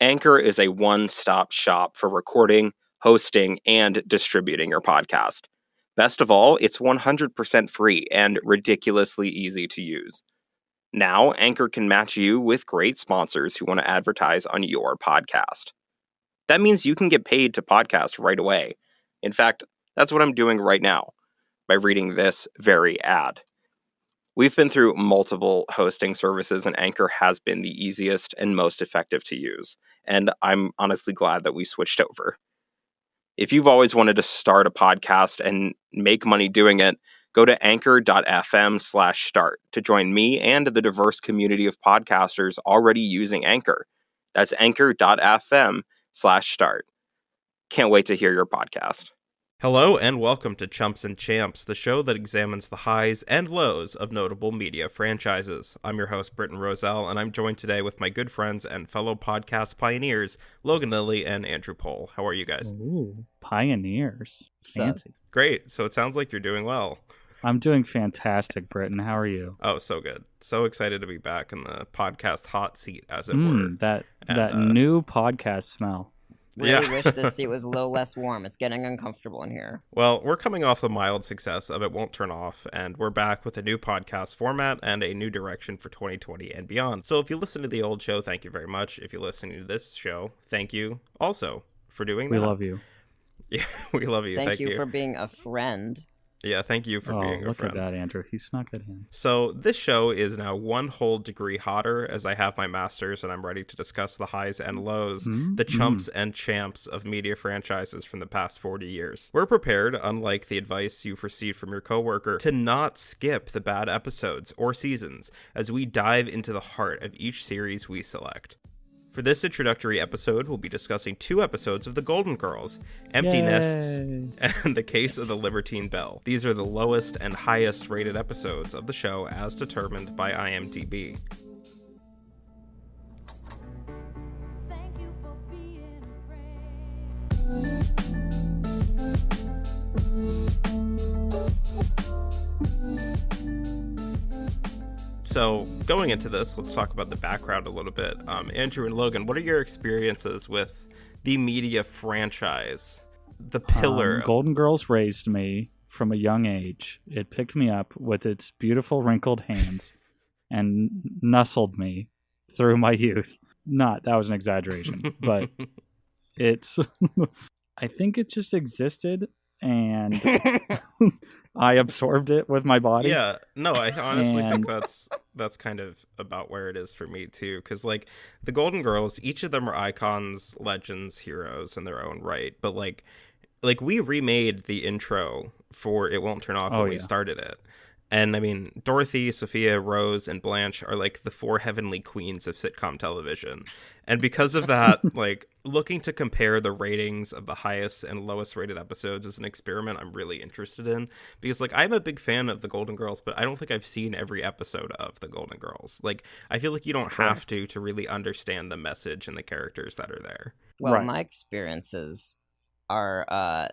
Anchor is a one stop shop for recording, hosting, and distributing your podcast. Best of all, it's 100% free and ridiculously easy to use. Now, Anchor can match you with great sponsors who want to advertise on your podcast. That means you can get paid to podcast right away. In fact, that's what I'm doing right now by reading this very ad. We've been through multiple hosting services, and Anchor has been the easiest and most effective to use. And I'm honestly glad that we switched over. If you've always wanted to start a podcast and make money doing it, go to anchor.fm slash start to join me and the diverse community of podcasters already using Anchor. That's anchor.fm slash start. Can't wait to hear your podcast. Hello and welcome to Chumps and Champs, the show that examines the highs and lows of notable media franchises. I'm your host, Britton Roselle, and I'm joined today with my good friends and fellow podcast pioneers, Logan Lilly and Andrew Pohl. How are you guys? Ooh, pioneers. Fancy. Great. So it sounds like you're doing well. I'm doing fantastic, Britton. How are you? Oh, so good. So excited to be back in the podcast hot seat, as it Mm, were. that And, that uh, new podcast smell. Really Yeah. wish this seat was a little less warm. It's getting uncomfortable in here. Well, we're coming off the mild success of It Won't Turn Off, and we're back with a new podcast format and a new direction for 2020 and beyond. So if you listen to the old show, thank you very much. If you're listening to this show, thank you also for doing We that. We love you. Yeah, we love you. Thank, Thank, you, for being a friend. Yeah, thank you for oh, being a look friend. at that, Andrew. He snuck it in. So this show is now one whole degree hotter as I have my masters and I'm ready to discuss the highs and lows, Mm, the chumps and champs of media franchises from the past 40 years. We're prepared, unlike the advice you've received from your coworker, to not skip the bad episodes or seasons as we dive into the heart of each series we select. For this introductory episode, we'll be discussing two episodes of The Golden Girls, Empty Nests and The Case of the Libertine Belle. These are the lowest and highest rated episodes of the show as determined by IMDb. So, going into this, let's talk about the background a little bit. Um, Andrew and Logan, what are your experiences with the media franchise? The pillar. Um, Golden Girls raised me from a young age. It picked me up with its beautiful wrinkled hands and nestled me through my youth. Not that was an exaggeration, but it's I think it just existed and I absorbed it with my body. Yeah, no, I honestly And- think that's that's kind of about where it is for me too. Because like the Golden Girls, each of them are icons, legends, heroes in their own right. But like, like we remade the intro for "It Won't Turn Off" Oh, when we started it. And I mean, Dorothy, Sophia, Rose, and Blanche are like the four heavenly queens of sitcom television. And because of that, like looking to compare the ratings of the highest and lowest rated episodes is an experiment I'm really interested in because like I'm a big fan of the Golden Girls, but I don't think I've seen every episode of the Golden Girls. Like I feel like you don't have to to really understand the message and the characters that are there. Well, Right. my experiences are, uh,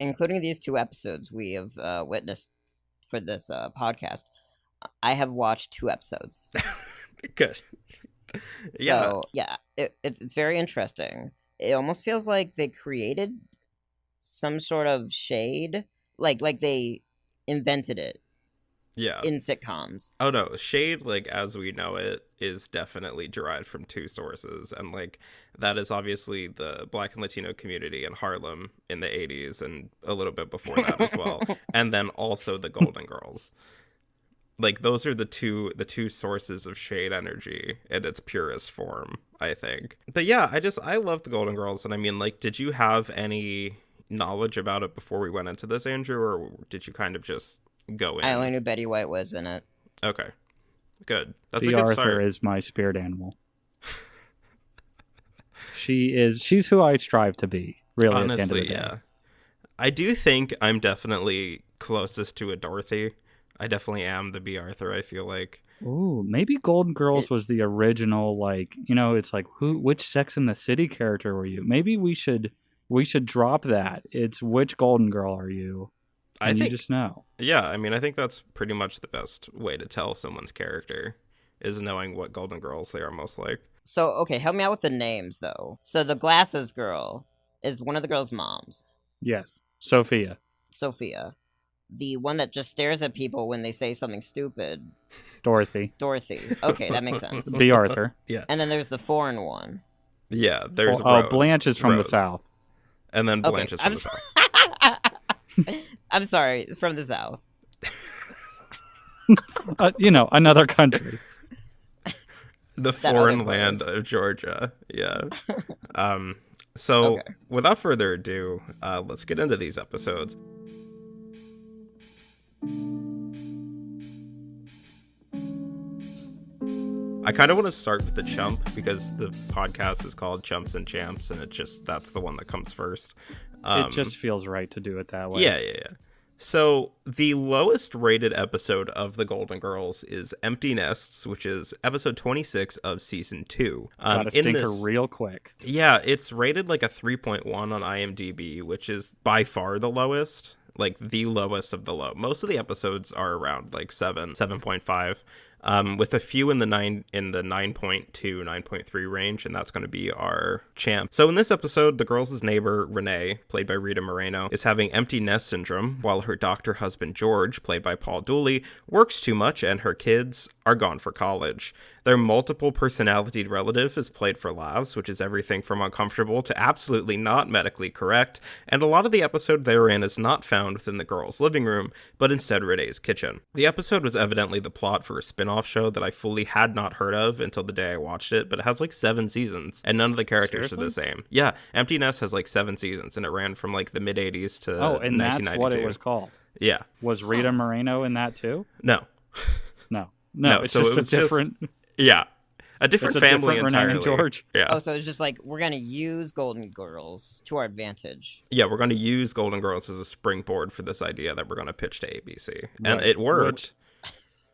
including these two episodes we have uh, witnessed for this uh, podcast. I have watched two episodes. Good. yeah. So yeah, it, it's it's very interesting. It almost feels like they created some sort of shade, like like they invented it Yeah. in sitcoms. Oh no, shade like as we know it is definitely derived from two sources and like that is obviously the black and latino community in Harlem in the 80s and a little bit before that as well and then also the Golden Girls. Like those are the two the two sources of shade energy in its purest form, I think. But yeah, I just I love the Golden Girls and I mean like did you have any knowledge about it before we went into this Andrew or did you kind of just go in? I only knew Betty White was in it. Okay. Good. That's the a good Arthur start. is my spirit animal. she is she's who I strive to be, really at the end of Honestly, the day. yeah. I do think I'm definitely closest to a Dorothy. I definitely am the Bea Arthur, I feel like. Ooh, maybe Golden Girls It- was the original like, you know, it's like who which Sex in the City character were you? Maybe we should we should drop that. It's which Golden Girl are you? I think you just know. Yeah, I mean I think that's pretty much the best way to tell someone's character is knowing what Golden Girls they are most like. So okay, help me out with the names though. So the glasses girl is one of the girl's moms, Yes, Sophia, Sophia. The one that just stares at people when they say something stupid, Dorothy, Dorothy. Okay, that makes sense. Bea Arthur. Yeah. And then there's the foreign one. Yeah, there's oh, Rose, Blanche is from the south. and then Okay, Blanche is from I'm the so- south. I'm sorry, from the south. Uh, you know, another country. the foreign land of Georgia. Yeah. um. So, Okay. without further ado, uh, let's get into these episodes. I kind of want to start with the chump because the podcast is called Chumps and Champs, and it just that's the one that comes first. Um, it just feels right to do it that way. yeah, yeah, yeah. So the lowest rated episode of The Golden Girls is Empty Nests, which is episode 26 of season two. Um, Got a stinker this- real quick. yeah, it's rated like a 3.1 on IMDb, which is by far the lowest. Like the lowest of the low. Most of the episodes are around like 7, 7.5. Um, with a few in the 9 in the 9.2, 9.3 range, and that's going to be our champ. So in this episode, the girl's neighbor Renee, played by Rita Moreno, is having empty nest syndrome, while her doctor husband George, played by Paul Dooley, works too much and her kids are gone for college. Their multiple personality relative is played for laughs, which is everything from uncomfortable to absolutely not medically correct, and a lot of the episode therein is not found within the girl's living room, but instead Renee's kitchen. The episode was evidently the plot for a spin off show that I fully had not heard of until the day I watched it, but it has like seven seasons, and none of the characters are the same. Yeah, Empty Nest has like seven seasons, and it ran from like the mid 80s to Oh, and that's what it was called. Yeah, Was Rita Moreno in that too? no. No, no, No, it's so just it a was just- different. Yeah. A different It's a family different entirely. and George. Yeah. Oh, so it's just like we're gonna use Golden Girls to our advantage. yeah, we're going to use Golden Girls as a springboard for this idea that we're going to pitch to ABC. And Right, it worked.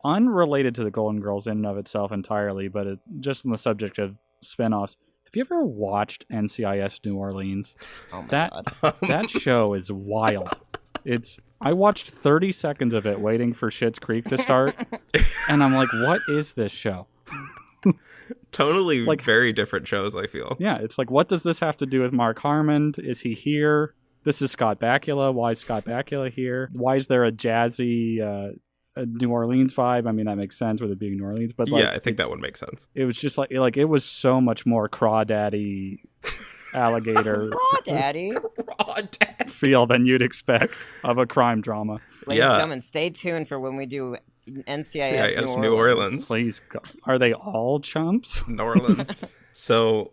unrelated to the Golden Girls in and of itself entirely, but it, just on the subject of spinoffs. Have you ever watched NCIS New Orleans? Oh my That- god. That show is wild. It's I watched 30 seconds of it waiting for Schitt's Creek to start, and I'm like, what is this show? Totally Like- very different shows, I feel. Yeah, it's like, what does this have to do with Mark Harmon? Is he here? This is Scott Bakula. Why is Scott Bakula here? Why is there a jazzy uh, a New Orleans vibe? I mean, that makes sense with it being New Orleans, but like, yeah, I think that would make sense. It was just like like it was so much more crawdaddy alligator Aw, Daddy. Raw dad. feel than you'd expect of a crime drama. Ladies Yeah. and gentlemen, stay tuned for when we do NCIS CIS New, New Orleans. Orleans. Please, go- are they all chumps? New Orleans. so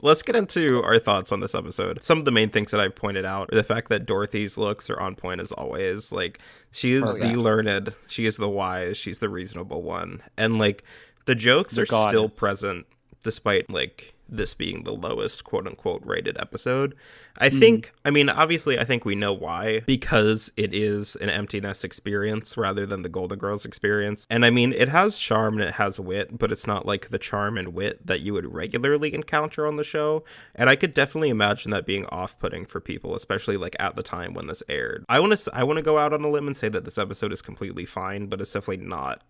let's get into our thoughts on this episode. Some of the main things that I've pointed out are the fact that Dorothy's looks are on point as always. Like she is Oh, the learned, she is the wise, she's the reasonable one. And like the jokes The are still present despite like this being the lowest quote unquote rated episode. I Hmm. think I mean obviously I think we know why because it is an Empty Nest experience rather than the Golden Girls experience. And I mean it has charm and it has wit, but it's not like the charm and wit that you would regularly encounter on the show. And I could definitely imagine that being off-putting for people, especially like at the time when this aired. I want to I want to go out on a limb and say that this episode is completely fine, but it's definitely not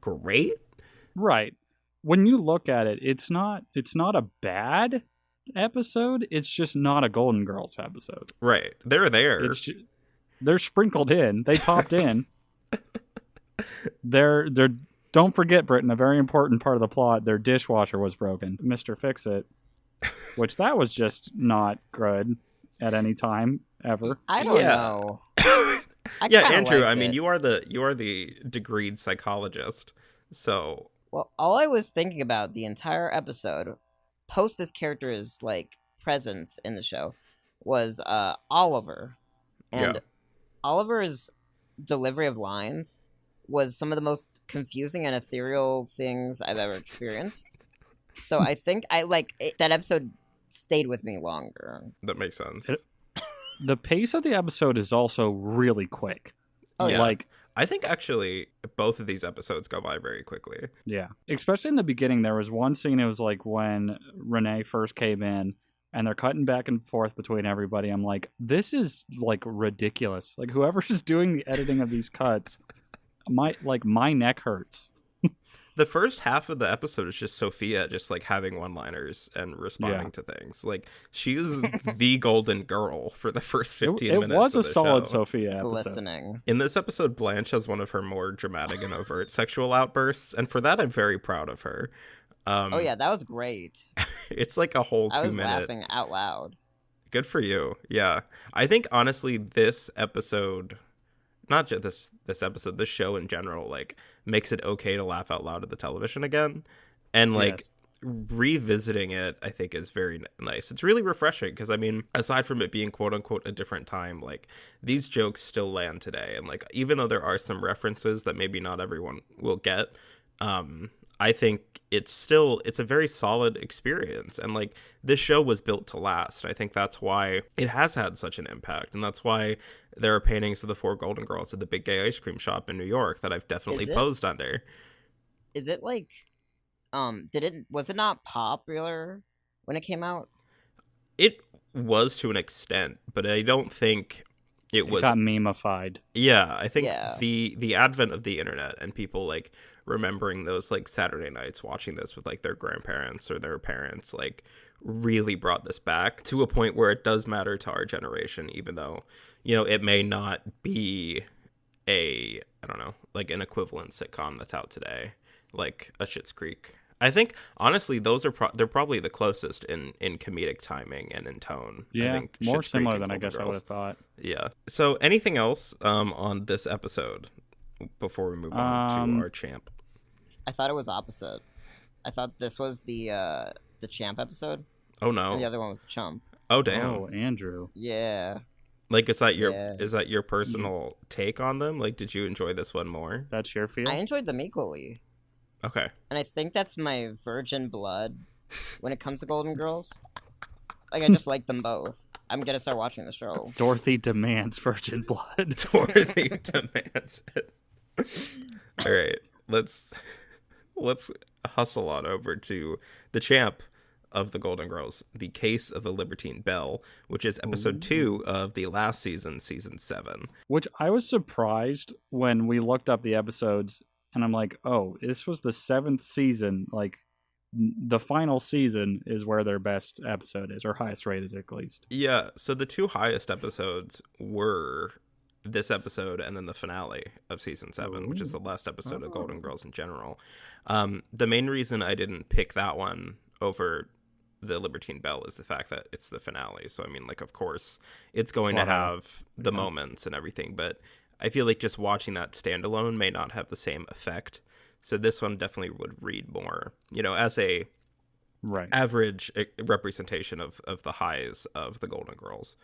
great. Right. When you look at it, it's not it's not a bad episode. It's just not a Golden Girls episode. Right. They're there. It's ju- they're sprinkled in. They popped in. they're they're don't forget, Britton, a very important part of the plot, their dishwasher was broken. Mr. Fix It. Which that was just not good at any time ever. I don't Yeah. know. I yeah, Andrew. I mean, it. you are the you are the degreed psychologist. So Well, all I was thinking about the entire episode, post this character's like presence in the show, was uh Oliver, and Yeah. Oliver's delivery of lines was some of the most confusing and ethereal things I've ever experienced. So I think I like it, that episode stayed with me longer. that makes sense. It- The pace of the episode is also really quick. Oh, yeah. Like I think actually both of these episodes go by very quickly. Yeah. Especially in the beginning, there was one scene, it was like when Renee first came in and they're cutting back and forth between everybody. I'm like, this is like ridiculous. Like, whoever's doing the editing of these cuts, my, like, my neck hurts. The first half of the episode is just Sophia just like having one-liners and responding Yeah. to things. Like she is the golden girl for the first 15 it minutes. It was a the solid show. Sophia episode. Glistening. In this episode, Blanche has one of her more dramatic and overt sexual outbursts, and for that, I'm very proud of her. Um, Oh yeah, that was great. it's like a whole I two was minute. laughing out loud. Good for you. Yeah, I think honestly, this episode, not just this this episode, this show in general, like makes it okay to laugh out loud at the television again, and like Yes. revisiting it i think is very nice. It's really refreshing because i mean aside from it being quote unquote a different time like these jokes still land today. And like even though there are some references that maybe not everyone will get um i think it's still it's a very solid experience and like this show was built to last i think that's why it has had such an impact and that's why there are paintings of the four golden girls at the big gay ice cream shop in new york that i've definitely it? posed under Is it like, um, did it was it not popular when it came out? it was to an extent but i don't think it It was got memeified. yeah i think Yeah. the the advent of the internet and people like remembering those like saturday nights watching this with like their grandparents or their parents like really brought this back to a point where it does matter to our generation even though you know it may not be a i don't know like an equivalent sitcom that's out today like a Schitt's Creek. I think honestly, those are pro- they're probably the closest in in comedic timing and in tone. I Yeah, think more Schitt's similar than I guess I would have thought. Yeah. So anything else um on this episode before we move on Um, to our champ? I thought it was opposite. I thought this was the uh the champ episode, Oh and no. the other one was chump. Oh damn. Oh, Andrew. Yeah. Like is that your Yeah. is that your personal take on them? Like did you enjoy this one more? That's your feel? I enjoyed them equally, Okay. and I think that's my virgin blood when it comes to Golden Girls. Like I just like them both. I'm gonna start watching the show. Dorothy demands virgin blood. Dorothy demands it. All right, let's let's hustle on over to the champ of the Golden Girls, the case of the Libertine Belle, which is episode two of the last season, season seven. Which I was surprised when we looked up the episodes, and I'm like, oh, this was the seventh season. Like, the final season is where their best episode is, or highest rated at least. Yeah, so the two highest episodes were this episode and then the finale of season seven, which is the last episode of Golden Oh. Girls in general. Um, the main reason I didn't pick that one over the Libertine Belle is the fact that it's the finale. So I mean, like, of course, it's going to have the Yeah. moments and everything, but I feel like just watching that standalone may not have the same effect. So this one definitely would read more, you know, as a Right. average eh, representation of of the highs of the Golden Girls.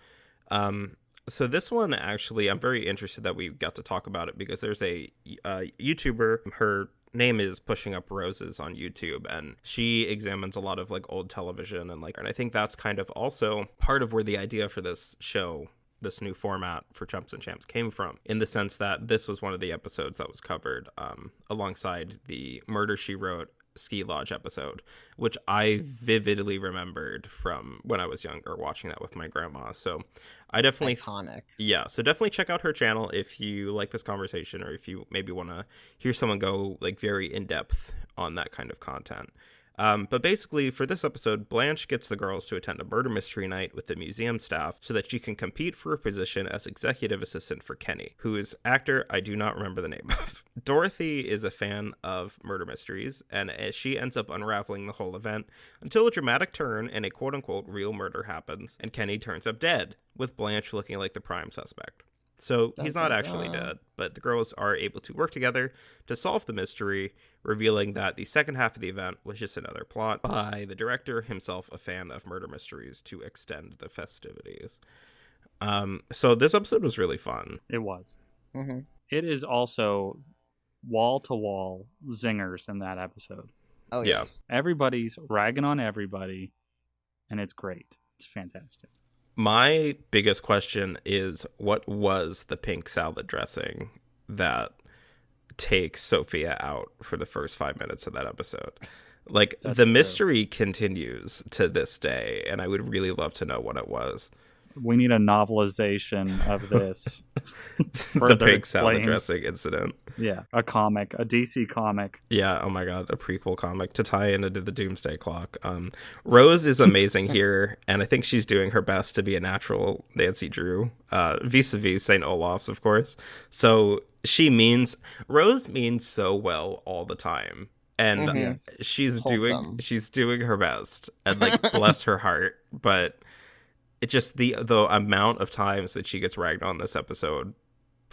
Um, so this one actually, I'm very interested that we got to talk about it because there's a uh, YouTuber. Her name is Pushing Up Roses on YouTube, and she examines a lot of like old television and like, and I think that's kind of also part of where the idea for this show. This new format for Chumps and Champs came from, in the sense that this was one of the episodes that was covered um, alongside the Murder She Wrote ski lodge episode, which I vividly remembered from when I was younger watching that with my grandma. So I definitely Iconic. yeah, so definitely check out her channel if you like this conversation or if you maybe want to hear someone go like very in depth on that kind of content. Um, but basically, for this episode, Blanche gets the girls to attend a murder mystery night with the museum staff so that she can compete for a position as executive assistant for Kenny, who is actor I do not remember the name of. Dorothy is a fan of murder mysteries, and she ends up unraveling the whole event until a dramatic turn and a quote unquote real murder happens, and Kenny turns up dead, with Blanche looking like the prime suspect. So he's not dun, actually dun. dead, but the girls are able to work together to solve the mystery, revealing that the second half of the event was just another plot by the director, himself a fan of murder mysteries, to extend the festivities. Um, so this episode was really fun. It was. hmm It is also wall to wall zingers in that episode. Oh Yeah. yes. Everybody's ragging on everybody, and it's great. It's fantastic. My biggest question is what was the pink salad dressing that takes Sophia out for the first five minutes of that episode? Like That's the true. mystery continues to this day, and I would really love to know what it was. We need a novelization of this. the Further pig salad explains- dressing incident. Yeah, a comic, a DC comic. Yeah, oh my god, a prequel comic to tie into the Doomsday Clock. Um, Rose is amazing here, and I think she's doing her best to be a natural Nancy Drew, uh, vis-a-vis St. Olaf's, of course. So she means Rose means so well all the time, and Mhm. She's Wholesome. doing she's doing her best, and like bless her heart, but it just the the amount of times that she gets ragged on this episode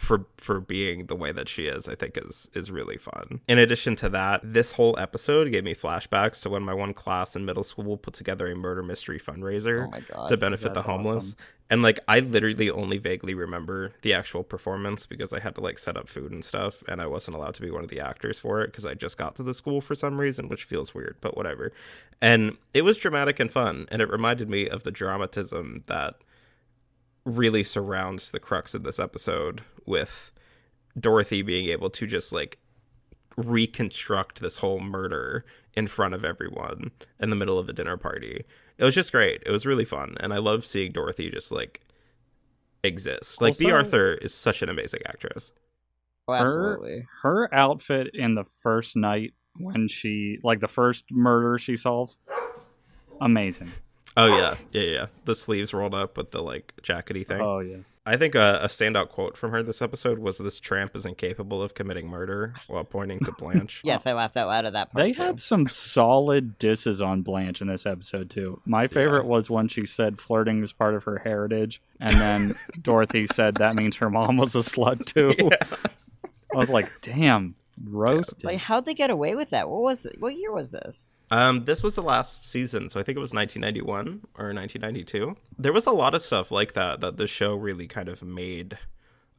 for for being the way that she is i think is is really fun in addition to that this whole episode gave me flashbacks to when my one class in middle school put together a murder mystery fundraiser Oh god. to benefit the homeless awesome. and like i literally only vaguely remember the actual performance because i had to like set up food and stuff and i wasn't allowed to be one of the actors for it because i just got to the school for some reason which feels weird but whatever and it was dramatic and fun and it reminded me of the dramatism that really surrounds the crux of this episode with dorothy being able to just like reconstruct this whole murder in front of everyone in the middle of a dinner party. It was just great. It was really fun, and I love seeing Dorothy just like exist. Like Bea Arthur is such an amazing actress. oh, her- absolutely. Her outfit in the first night when she, like the first murder she solves, amazing. Oh yeah, yeah, yeah. The sleeves rolled up with the like jackety thing. Oh yeah. I think a, a standout quote from her this episode was, "This tramp is incapable of committing murder," while pointing to Blanche. Yes, I laughed out loud at that part. They too. had some solid disses on Blanche in this episode too. My favorite was when she said flirting was part of her heritage, and then Dorothy said that means her mom was a slut too. I was like, damn, roasted. Like, how'd they get away with that? What was it? What year was this? Um, this was the last season, so I think it was 1991 or 1992. There was a lot of stuff like that that the show really kind of made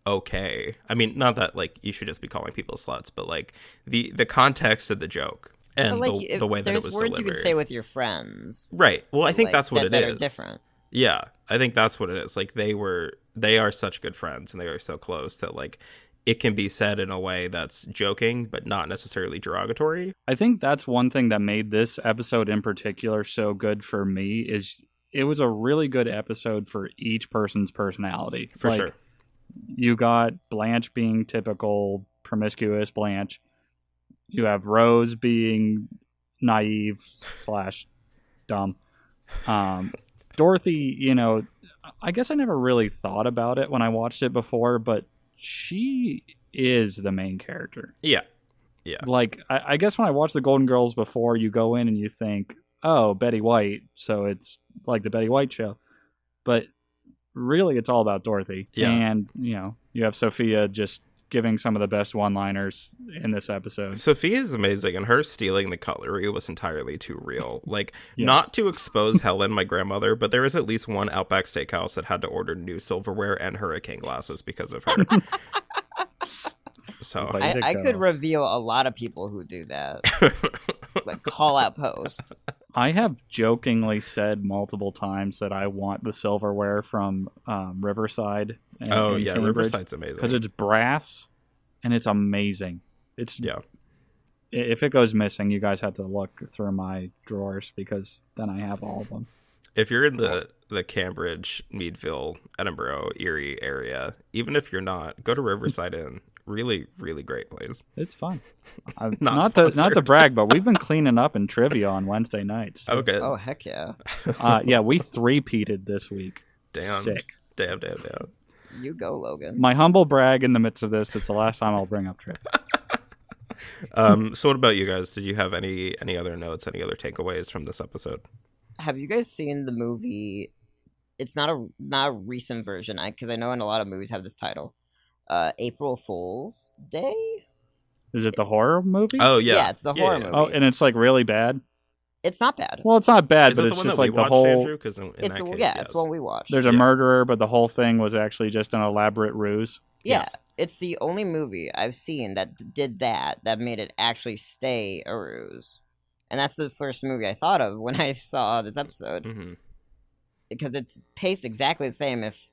okay. I mean, not that like you should just be calling people sluts, but like the the context of the joke and like, the, the way that it there's was words delivered. you could say with your friends. right. Well, I think like, that's what that, it that is. are different. Yeah, I think that's what it is. Like they were, they are such good friends, and they are so close that like it can be said in a way that's joking, but not necessarily derogatory. I think that's one thing that made this episode in particular so good for me is it was a really good episode for each person's personality. For Like, sure. You got Blanche being typical promiscuous Blanche. You have Rose being naive slash dumb. Um, Dorothy, you know, I guess I never really thought about it when I watched it before, but she is the main character Yeah. Yeah. Like I, I guess when I watched the Golden Girls before, you go in and you think, oh, Betty White, so it's like the Betty White show, but really it's all about Dorothy. Yeah. and you know you have Sophia just giving some of the best one-liners in this episode. Sophia is amazing, and her stealing the cutlery was entirely too real. Like, Yes. not to expose Helen, my grandmother, but there was at least one Outback Steakhouse that had to order new silverware and hurricane glasses because of her. so, I, I could reveal a lot of people who do that. like call out post. I have jokingly said multiple times that I want the silverware from um, Riverside. in- oh in yeah, Cambridge. Riverside's amazing. because it's brass and it's amazing. It's yeah, if it goes missing, you guys have to look through my drawers because then I have all of them. if you're in the the Cambridge, Meadville, Edinboro, Erie area, even if you're not, go to Riverside Inn. Really, really great place. It's fun. I'm, Not not to not to brag, but we've been cleaning up in trivia on Wednesday nights. Okay. Oh heck yeah! Uh, yeah, we three peated this week. Damn. Sick. Damn, damn, damn. You go, Logan. My humble brag in the midst of this. It's the last time I'll bring up trivia. Um, so what about you guys? Did you have any any other notes, any other takeaways from this episode? Have you guys seen the movie? It's not a not a recent version, I because I know in a lot of movies have this title. Uh, April Fool's Day. Is it the horror movie? Oh yeah, Yeah, it's the horror movie. Oh, and it's like really bad. It's not bad. Well, it's not bad, Is but it it's just like the watched, whole. Andrew? In, in it's that the- case, yeah, yes. it's one we watched. There's a murderer, but the whole thing was actually just an elaborate ruse. Yeah, Yes. it's the only movie I've seen that did that that made it actually stay a ruse, and that's the first movie I thought of when I saw this episode Mhm. because it's paced exactly the same. If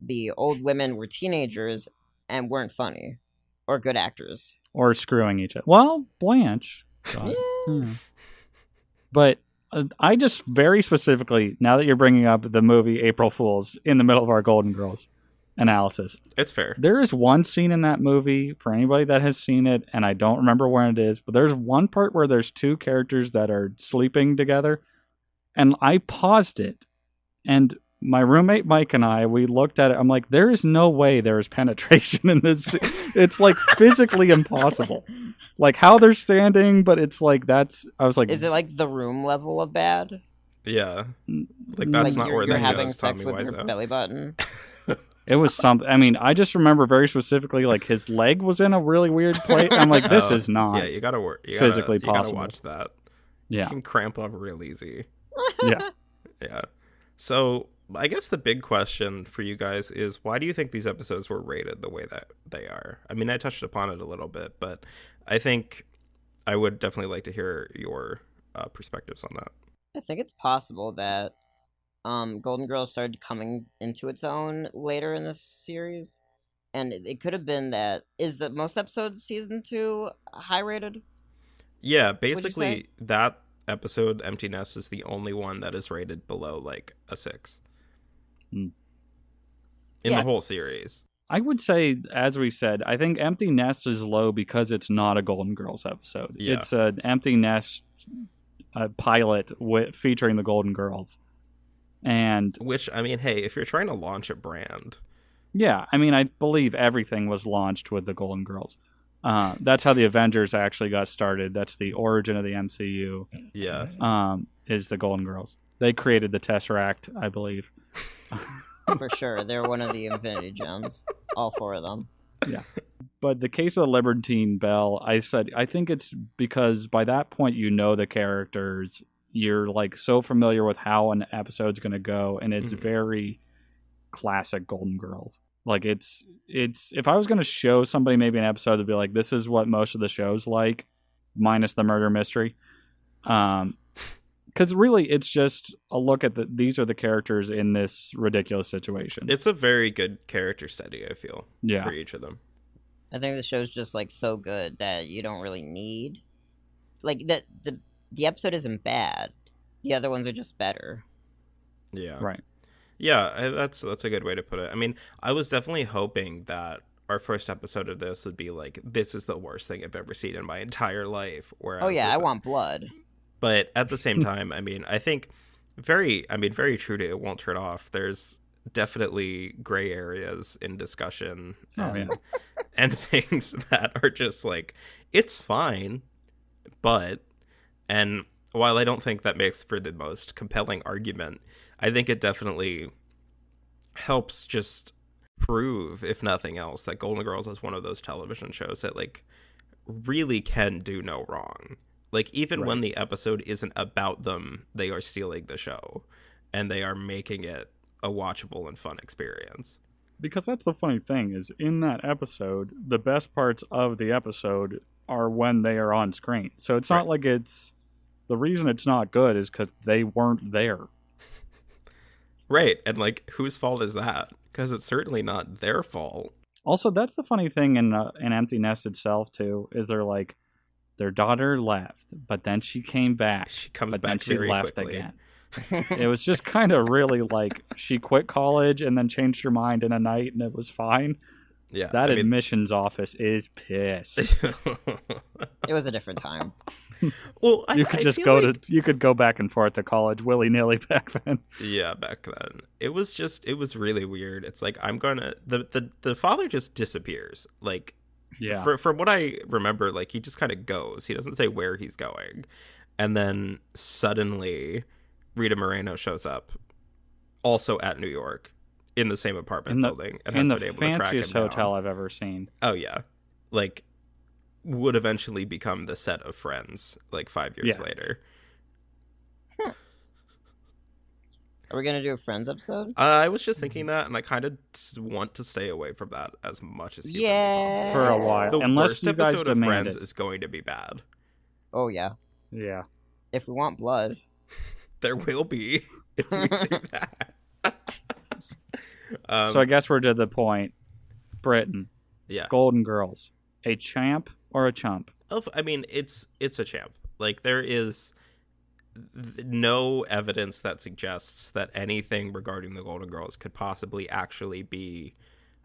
the old women were teenagers and weren't funny or good actors, or screwing each other. Well, Blanche, God. Yeah. Hmm. but Uh, I just very specifically, now that you're bringing up the movie April Fools in the middle of our Golden Girls analysis, It's fair. there is one scene in that movie for anybody that has seen it, and I don't remember when it is, but there's one part where there's two characters that are sleeping together, and I paused it, and my roommate Mike and I, we looked at it. I'm like, there is no way there is penetration in this. It's like physically impossible. Like how they're standing, but it's like that's. I was like, Is it like the room level of bad? Yeah. Like Mm, that's like not you're, where you're having goes, sex Tommy with your Wiseau. belly button. It was something. I mean, I just remember very specifically, like his leg was in a really weird place. I'm like, this Oh, is not. Yeah, you gotta work. You gotta, physically you gotta watch that. yeah, You can cramp up real easy. yeah. Yeah. So I guess the big question for you guys is why do you think these episodes were rated the way that they are? I mean, I touched upon it a little bit, but I think I would definitely like to hear your uh, perspectives on that. I think it's possible that um, Golden Girls started coming into its own later in this series, and it, could have been that is that most episodes season two high rated. Yeah, basically that episode, Empty Nest, is the only one that is rated below like a six. In Yeah. the whole series. I would say, as we said, I think Empty Nest is low because it's not a Golden Girls episode. Yeah. It's an Empty Nest uh, pilot wi- featuring the Golden Girls, and Which I mean, hey, if you're trying to launch a brand, yeah, I mean, I believe everything was launched with the Golden Girls. Uh, that's how the Avengers actually got started. That's the origin of the MCU. yeah, Um, is the Golden Girls? They created the Tesseract, I believe. For sure, they're one of the Infinity Gems. All four of them. Yeah. But the case of the Libertine Belle, I said, I think it's because by that point you know the characters. You're like so familiar with how an episode's going to go, and it's Mhm. very classic Golden Girls. Like it's it's if I was going to show somebody maybe an episode to be like, this is what most of the show's like, minus the murder mystery. Um, because really it's just a look at the these are the characters in this ridiculous situation. it's a very good character study. I feel yeah, for each of them. I think the show's just like so good that you don't really need like that the the episode isn't bad. The other ones are just better. Yeah, right. Yeah, I- that's that's a good way to put it. I mean, I was definitely hoping that our first episode of this would be like, this is the worst thing I've ever seen in my entire life. Whereas oh yeah, this- I want blood. But at the same time, I mean, I think very, I mean, very true to it won't turn off. There's definitely gray areas in discussion Oh, and, yeah. and things that are just like, it's fine, but, and while I don't think that makes for the most compelling argument, I think it definitely helps just prove, if nothing else, that Golden Girls is one of those television shows that like really can do no wrong. Like even when the episode isn't about them, they are stealing the show and they are making it a watchable and fun experience. Because that's the funny thing is in that episode, the best parts of the episode are when they are on screen. So it's not Right. like it's the reason it's not good is because they weren't there. Right. And like whose fault is that? Because it's certainly not their fault. Also, that's the funny thing in uh, in Empty Nest itself too is they're like their daughter left, but then she came back, She comes but then back she very left quickly. again. it was just kind of really like she quit college and then changed her mind in a night and it was fine. Yeah. That I mean- admissions office is pissed. It was a different time. well, I, you could I just go like- to you could go back and forth to college willy nilly back then. Yeah, back then. It was just it was really weird. It's like I'm gonna the the, the father just disappears. Like Yeah, for from what I remember, like he just kind of goes. He doesn't say where he's going. And then suddenly Rita Moreno shows up also at New York in the same apartment in the, building and in the has been able to track him fanciest down. hotel I've ever seen. Oh yeah. Like would eventually become the set of friends like 5 years Yeah. later. Are we gonna do a Friends episode? Uh, I was just thinking that, and I kind of want to stay away from that as much as Yeah. possible. For a while, The unless worst you guys episode of demand Friends it. is going to be bad. Oh yeah. Yeah, If we want blood. There will be if we do that. um, so I guess we're to the point. Britton, yeah, Golden Girls, a champ or a chump? Of- I mean, it's it's a champ. Like there is th- no evidence that suggests that anything regarding the Golden Girls could possibly actually be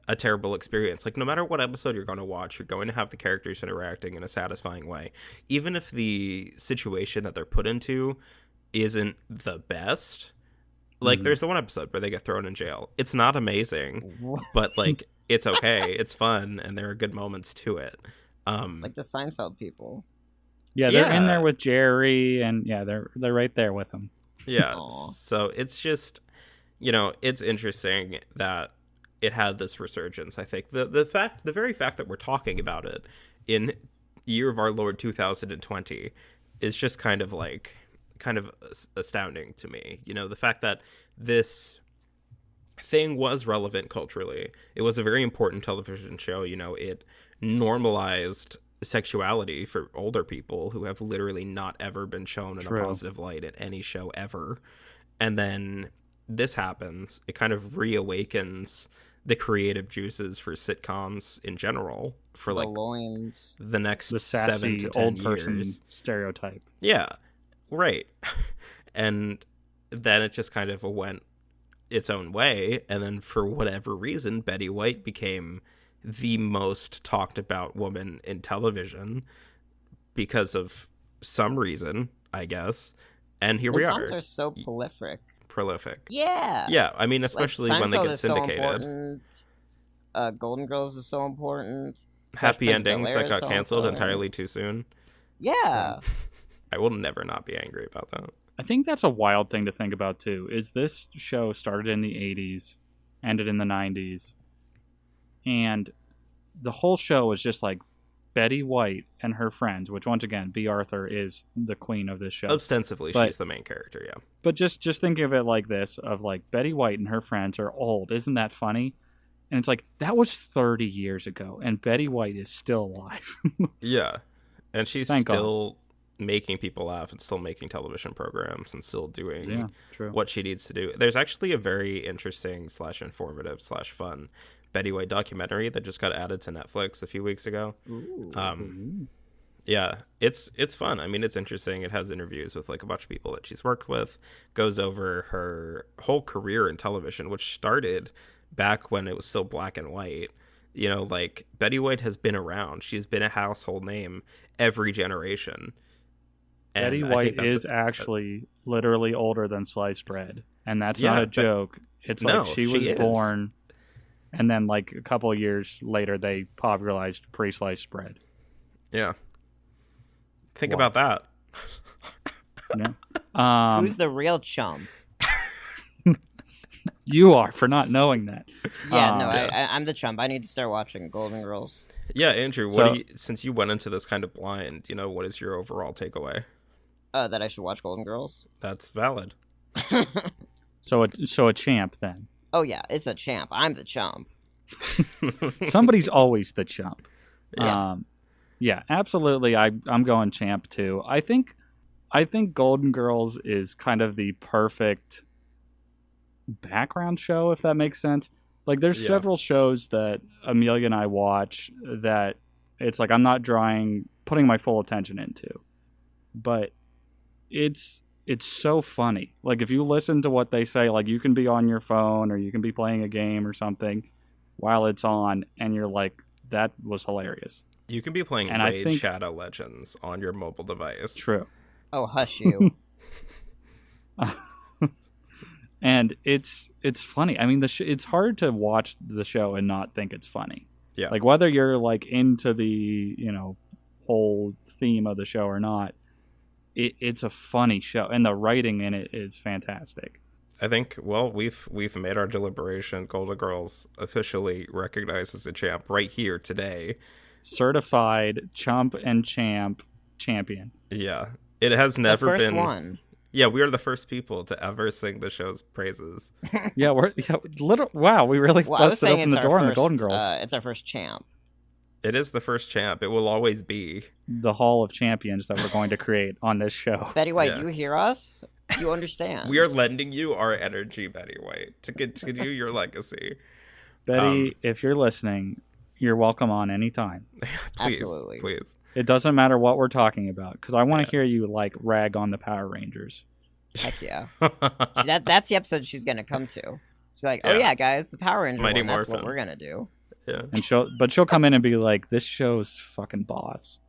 a terrible experience. Like no matter what episode you're going to watch, you're going to have the characters interacting in a satisfying way. Even if the situation that they're put into isn't the best. Like Mhm. there's the one episode where they get thrown in jail. It's not amazing, but like it's okay. It's fun and there are good moments to it. Um like the Seinfeld people. Yeah, they're in there with Jerry, and yeah, they're they're right there with him. Yeah. Aw. So it's just, you know, it's interesting that it had this resurgence. I think the the fact, the very fact that we're talking about it in year of our Lord 2020 is just kind of like kind of astounding to me. You know, the fact that this thing was relevant culturally. It was a very important television show. You know, it normalized sexuality for older people who have literally not ever been shown in True. a positive light at any show ever. And then this happens, it kind of reawakens the creative juices for sitcoms in general for the like loins. the next The seven sassy to ten old person years. stereotype. Yeah, right. and then it just kind of went its own way. And then for whatever reason, Betty White became the most talked about woman in television because of some reason, I guess. And here we are, are so prolific. prolific. Yeah. Yeah, I mean, Like, especially when they get is so syndicated. important. Uh, Golden Girls is so important. Fresh Happy Prince endings Bel-Air that is got so canceled important. entirely too soon. Yeah. I will never not be angry about that. I think that's a wild thing to think about too. Is this show started in the 80s, ended in the 90s, and the whole show is just like Betty White and her friends, which once again, Bea Arthur is the queen of this show. Ostensibly, But- she's the main character, yeah. but just just think of it like this: of like Betty White and her friends are old. Isn't that funny? And it's like that was 30 years ago, and Betty White is still alive. Yeah. And she's Thank God. still making people laugh and still making television programs and still doing yeah, what she needs to do. There's actually a very interesting slash informative slash fun Betty White documentary that just got added to Netflix a few weeks ago. Ooh. Um, yeah, it's it's fun. I mean, it's interesting. It has interviews with like a bunch of people that she's worked with. Goes over her whole career in television, which started back when it was still black and white. You know, like Betty White has been around. She's been a household name every generation. And Betty White is a- actually literally older than sliced bread, and that's Yeah, not a joke. It's No, like she was born, and then like a couple of years later, they popularized pre-sliced bread. yeah. Think Wow. about that. Yeah. Um, Who's the real chum? you are for not knowing that. Yeah, Um, no, yeah. I, I, I'm the chump. I need to start watching Golden Girls. Yeah, Andrew. What So- do you, since you went into this kind of blind, you know, what is your overall takeaway? Uh, that I should watch Golden Girls. That's valid. So, a, so a champ then. Oh yeah, it's a champ. I'm the chump. Somebody's always the chump. Yeah. Um, yeah, absolutely. I I'm going champ too. I think I think Golden Girls is kind of the perfect background show, if that makes sense. Like, there's Yeah. several shows that Amelia and I watch that it's like I'm not drawing, putting my full attention into, but it's it's so funny. Like, if you listen to what they say, like you can be on your phone or you can be playing a game or something while it's on, and you're like, that was hilarious. You can be playing And I Raid think- Shadow Legends on your mobile device. True. Oh, hush you. and it's it's funny. I mean, the sh- it's hard to watch the show and not think it's funny. Yeah. Like whether you're like into the you know whole theme of the show or not, it, it's a funny show, and the writing in it is fantastic. I think well we've we've made our deliberation. Golden Girls officially recognized as a champ right here today. Certified chump and champ champion. Yeah. It has never the first been one. Yeah, we are the first people to ever sing the show's praises. yeah, we're yeah, little. Wow, we really Well, I busted open the door first, on the Golden Girls. Uh, it's our first champ. It is the first champ. It will always be. the Hall of Champions that we're going to create on this show. Betty White, Yeah. do you hear us? You understand? We are lending you our energy, Betty White, to continue your legacy. Betty, Um, if you're listening, you're welcome on anytime. Please, Absolutely. please. It doesn't matter what we're talking about because I want to Yeah. hear you like rag on the Power Rangers. Heck yeah. That that's the episode she's gonna come to. She's like, oh Yeah. yeah, guys, the Power Ranger Mighty one. That's what we're gonna do. Yeah. And she'll, but she'll come in and be like, "This show's fucking boss,"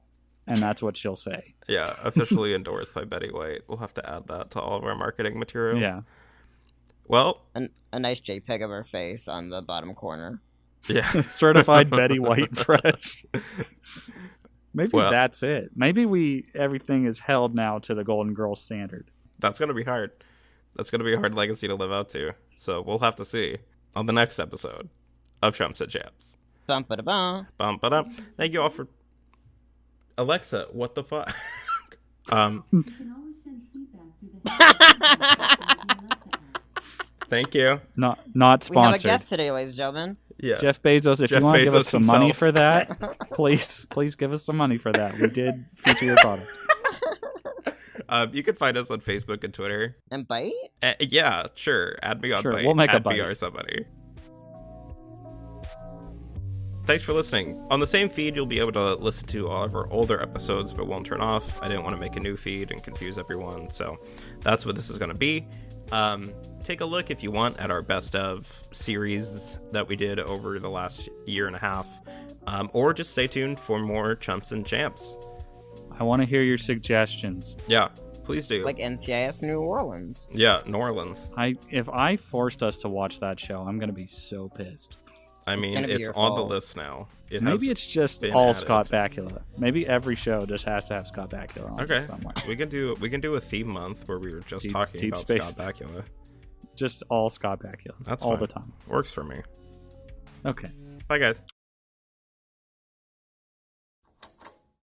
and that's what she'll say. Yeah, officially endorsed by Betty White. We'll have to add that to all of our marketing materials. Yeah, Well, An, a nice JPEG of her face on the bottom corner. yeah. certified Betty White fresh. Maybe Well- that's it. Maybe we everything is held now to the Golden Girl standard. That's gonna be hard. That's gonna be a hard legacy to live up to. So we'll have to see on the next episode of Chumps and Champs. Bum ba da bum. Bum, ba-dum. Thank you all for Alexa. What the fuck? um, You can always send feedback through the thank you. Not not sponsored. We have a guest today, ladies and gentlemen. Yeah. Jeff Bezos, if Jeff you want to give us Bezos some money for that, please please give us some money for that. We did feature your product. Um, you can find us on Facebook and Twitter. And bite? Uh, yeah, sure. Add me on Sure, Bite. we'll make a Add Bite. me or somebody. Thanks for listening. On the same feed, you'll be able to listen to all of our older episodes if it won't turn off. I didn't want to make a new feed and confuse everyone, so that's what this is going to be. Um, take a look if you want at our best of series that we did over the last year and a half, um, or just stay tuned for more chumps and champs. I want to hear your suggestions. Yeah, please do. Like NCIS New Orleans. yeah, New Orleans. I if I forced us to watch that show, I'm gonna be so pissed. I mean, gonna it's your on the list now. It Maybe it's just been all added. Scott Bakula. Maybe every show just has to have Scott Bakula on Okay, somewhere. we can do we can do a theme month where we were just Deep- talking Deep about Space. Scott Bakula. Just all Scott Bakula. That's all fine. the time. Works for me. Okay. Bye, guys.